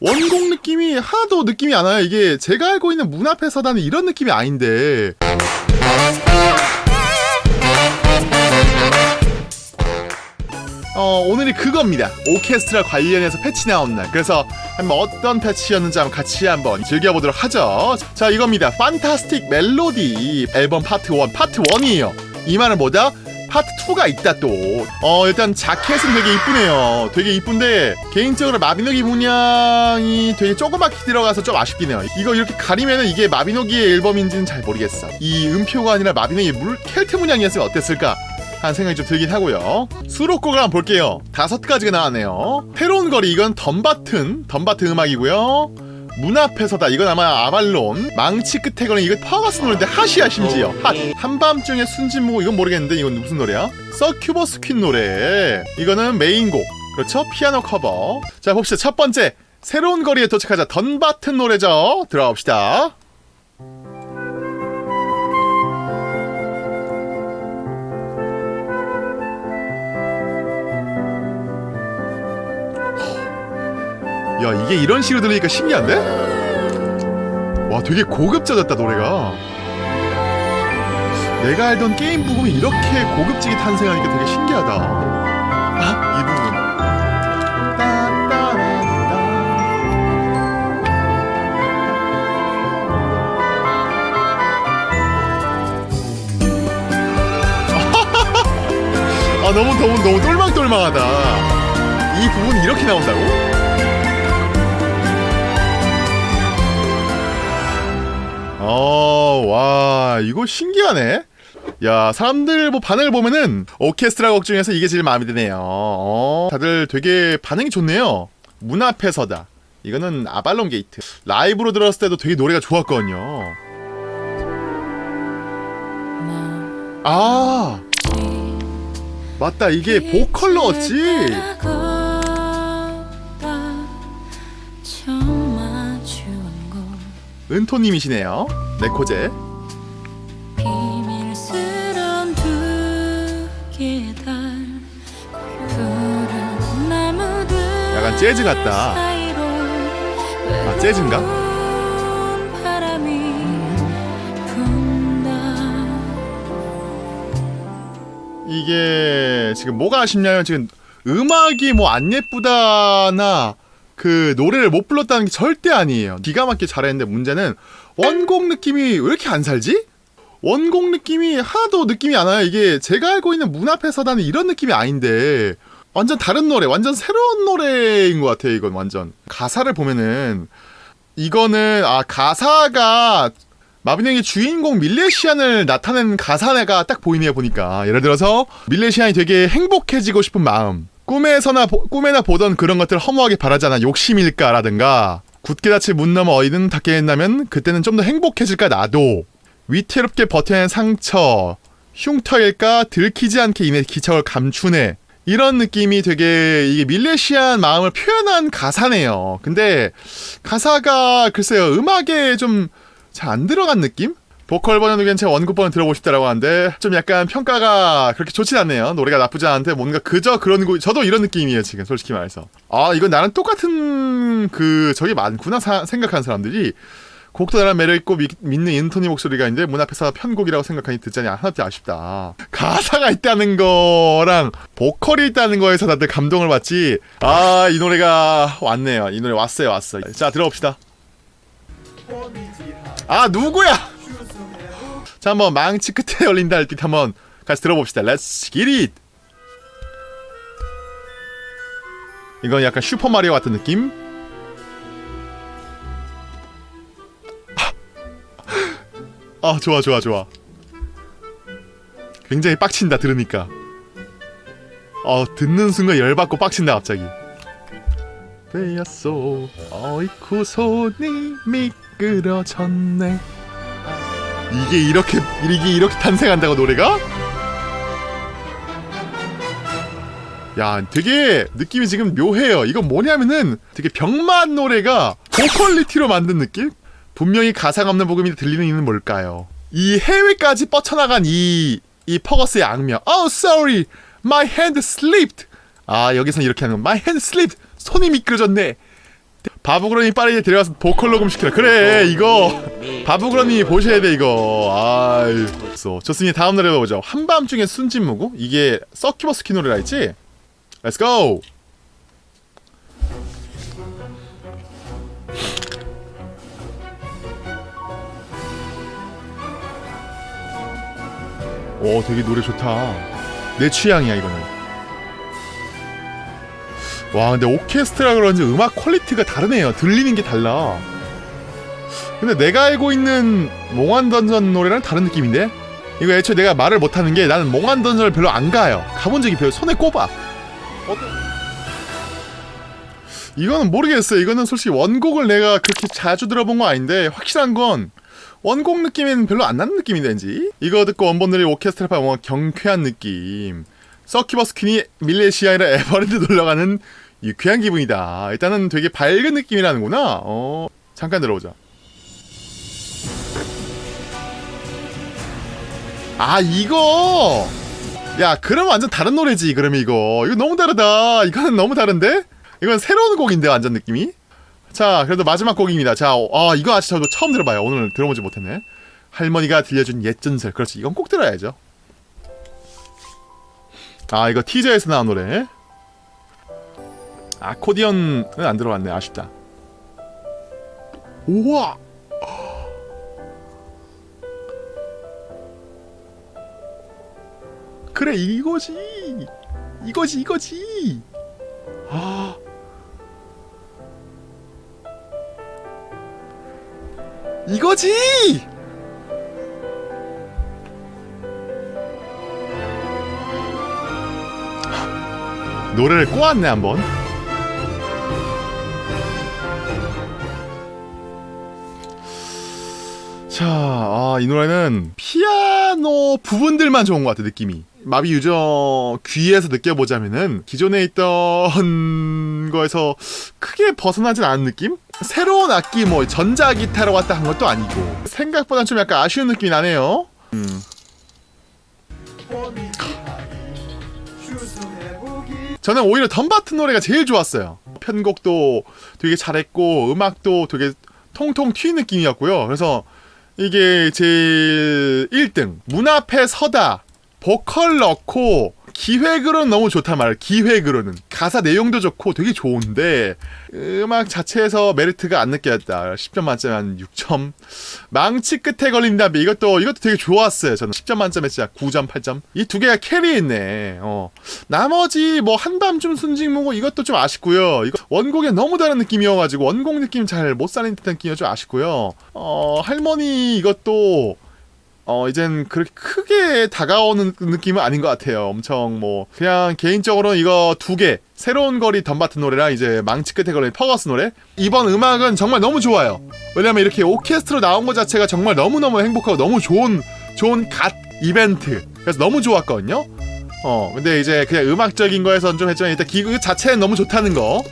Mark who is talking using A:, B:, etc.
A: 원곡 느낌이 하나도 느낌이 안 와요. 이게 제가 알고 있는 문 앞에 서다는 이런 느낌이 아닌데. 어, 오늘이 그겁니다. 오케스트라 관련해서 패치 나온 날. 그래서 한번 어떤 패치였는지 한번 같이 한번 즐겨보도록 하죠. 자, 이겁니다. 판타스틱 멜로디 앨범 파트 1. 파트 1이에요. 이 말은 뭐다? 파트 2가 있다 또. 어, 일단 자켓은 되게 이쁘네요. 되게 이쁜데 개인적으로 마비노기 문양이 되게 조그맣게 들어가서 좀 아쉽긴 해요. 이거 이렇게 가리면은 이게 마비노기의 앨범인지는 잘 모르겠어. 이 음표가 아니라 마비노기 물 켈트 문양이었으면 어땠을까? 하는 생각이 좀 들긴 하고요. 수록곡을 한번 볼게요. 다섯 가지가 나왔네요. 새로운 거리 이건 덤바튼, 덤바튼 음악이고요. 문 앞에 서다. 이건 아마 아발론 망치 끝에 거는 이거 파워가스 노래인데 hot이야 심지어. hot 한밤중에 순진무고 이건 모르겠는데 이건 무슨 노래야? 서큐버스 퀸 노래. 이거는 메인곡. 그렇죠? 피아노 커버. 자 봅시다. 첫 번째. 새로운 거리에 도착하자. 던바튼 노래죠. 들어가 봅시다 야 이게 이런 식으로 들리니까 신기한데? 와 되게 고급져졌다 노래가 내가 알던 게임 부분이 이렇게 고급지게 탄생하니까 되게 신기하다 아? 이 부분. 아 너무 너무 너무 똘망똘망하다 이 부분이 이렇게 나온다고? 와, 이거 신기하네. 야, 사람들 뭐 반응을 보면은 오케스트라 곡 중에서 이게 제일 마음에 드네요. 어, 다들 되게 반응이 좋네요. 문 앞에 서다. 이거는 아발론 게이트. 라이브로 들었을 때도 되게 노래가 좋았거든요. 아, 맞다. 이게 보컬로였지. 은토님이시네요. 네코제. 약간 재즈 같다. 아, 재즈인가? 이게 지금 뭐가 아쉽냐면 지금 음악이 뭐 안 예쁘다나 그 노래를 못 불렀다는 게 절대 아니에요. 기가 막히게 잘했는데 문제는 원곡 느낌이 왜 이렇게 안 살지? 원곡 느낌이 하나도 느낌이 안 와요. 이게 제가 알고 있는 문 앞에 서다는 이런 느낌이 아닌데 완전 다른 노래, 완전 새로운 노래인 것 같아요. 이건 완전. 가사를 보면은 이거는 아 가사가 마비노기 주인공 밀레시안을 나타낸 가사가 딱 보이네요 보니까. 예를 들어서 밀레시안이 되게 행복해지고 싶은 마음 꿈에서나 보- 꿈에나 보던 그런 것들을 허무하게 바라잖아 욕심일까라든가. 굳게 닫힌 문 너머 어디든 닿게 된다면 그때는 좀 더 행복해질까 나도. 위태롭게 버텨낸 상처 흉터일까 들키지 않게 이내 기척을 감추네 이런 느낌이 되게 이게 밀레시안 마음을 표현한 가사네요. 근데 가사가 글쎄요 음악에 좀 잘 안 들어간 느낌? 보컬 버전도 괜찮아 원곡 버전 들어보고 싶다라고 하는데 좀 약간 평가가 그렇게 좋진 않네요. 노래가 나쁘지 않은데 뭔가 그저 그런 거 저도 이런 느낌이에요 지금 솔직히 말해서. 아 이건 나랑 똑같은 그 저게 많구나 사- 생각하는 사람들이 곡도 나랑 매력있고 미- 믿는 인토니 목소리가 있는데 문 앞에서 편곡이라고 생각하니 듣자니 하나도 아쉽다. 가사가 있다는 거랑 보컬이 있다는 거에서 다들 감동을 받지. 아 이 노래가 왔네요. 이 노래 왔어요 왔어 자 들어봅시다. 아 누구야? 자 한번 망치 끝에 열린다 할듯 한번 같이 들어봅시다. Let's get it. 이건 약간 슈퍼마리오 같은 느낌 아 좋아 좋아 좋아. 굉장히 빡친다 들으니까. 어 듣는 순간 열받고 빡친다 갑자기. 되었소. 어이쿠 손이 미끄러졌네. 이게 이렇게 이게 이렇게 탄생한다고 노래가? 야 되게 느낌이 지금 묘해요. 이건 뭐냐면은 되게 병만 노래가 고퀄리티로 만든 느낌? 분명히 가사가 없는 복음이 들리는 이유는 뭘까요? 이 해외까지 뻗쳐나간 이, 이 퍼거스의 악명. Oh sorry. My hand slipped. 아 여기서 이렇게 하는 거. My hand slipped. 손이 미끄러졌네. 바부그러니 빠르게 데려가서 보컬 녹음 시켜라. 그래 이거. 바부그러니 보셔야 돼 이거. 아유. 좋습니다. 다음 노래 보죠. 한밤중에 순진무구? 이게 서큐버스 키 노래라 했지? let's 오 되게 노래 좋다. 내 취향이야 이거는. 와 근데 오케스트라 그런지 음악 퀄리티가 다르네요. 들리는 게 달라. 근데 내가 알고 있는 몽환 던전 노래랑 다른 느낌인데? 이거 애초에 내가 말을 못하는 게 나는 몽환 던전을 별로 안 가요. 가본 적이 별로 손에 꼽아. 이거는 모르겠어요. 이거는 솔직히 원곡을 내가 그렇게 자주 들어본 거 아닌데 확실한 건 원곡 느낌은 별로 안 나는 느낌인데 왠지. 이거 듣고 원본들이 오케스트라파 뭔가 경쾌한 느낌. 서큐버스 퀸이 밀레시아이라 에버랜드 놀러가는 유쾌한 기분이다. 일단은 되게 밝은 느낌이라는구나. 어 잠깐 들어보자. 아 이거! 야 그럼 완전 다른 노래지 그럼 이거. 이거 너무 다르다. 이거는 너무 다른데? 이건 새로운 곡인데 완전 느낌이 자 그래도 마지막 곡입니다. 자아 이거 아직 저도 처음 들어봐요. 오늘 들어보지 못했네. 할머니가 들려준 옛 전설. 그렇지 이건 꼭 들어야죠. 아 이거 티저에서 나온 노래. 아코디언은 안 들어갔네. 아쉽다. 우와! 그래 이거지! 이거지 이거지! 아 이거지 노래를 꼬았네 한번 자, 아, 이 노래는 피아노 부분들만 좋은 것 같아, 느낌이. 마비 유저 귀에서 느껴보자면은 기존에 있던 거에서 크게 벗어나진 않은 느낌? 새로운 악기, 뭐, 전자 기타로 왔다 한 것도 아니고. 생각보단 좀 약간 아쉬운 느낌이 나네요. 음. 저는 오히려 덤바튼 노래가 제일 좋았어요. 편곡도 되게 잘했고 음악도 되게 통통 튀는 느낌이었고요. 그래서 이게 제일 1등 문 앞에 서다 보컬 넣고 기획으로는 너무 좋단 말이야 기획으로는. 가사 내용도 좋고 되게 좋은데 음악 자체에서 메리트가 안 느껴졌다. 10점 만점에 한 6점. 망치 끝에 걸린다 이것도 이것도 되게 좋았어요 저는. 10점 만점에 진짜 9점 8점. 이 두 개가 캐리했네. 어. 나머지 뭐 한밤중 순직무고 이것도 좀 아쉽고요. 이거 원곡에 너무 다른 느낌이어가지고 원곡 느낌 잘 못 살린 듯한 느낌이 좀 아쉽고요. 어 할머니 이것도 어 이젠 그렇게 크게 다가오는 느낌은 아닌 것 같아요. 엄청 뭐 그냥 개인적으로는 이거 두 개 새로운 거리 덤바튼 노래랑 이제 망치 끝에 걸린 퍼거스 노래 이번 음악은 정말 너무 좋아요. 왜냐면 이렇게 오케스트로 나온 것 자체가 정말 너무 너무 행복하고 너무 좋은 좋은 갓 이벤트 그래서 너무 좋았거든요. 어 근데 이제 그냥 음악적인 거에선 좀 했지만 일단 기그 자체는 너무 좋다는 거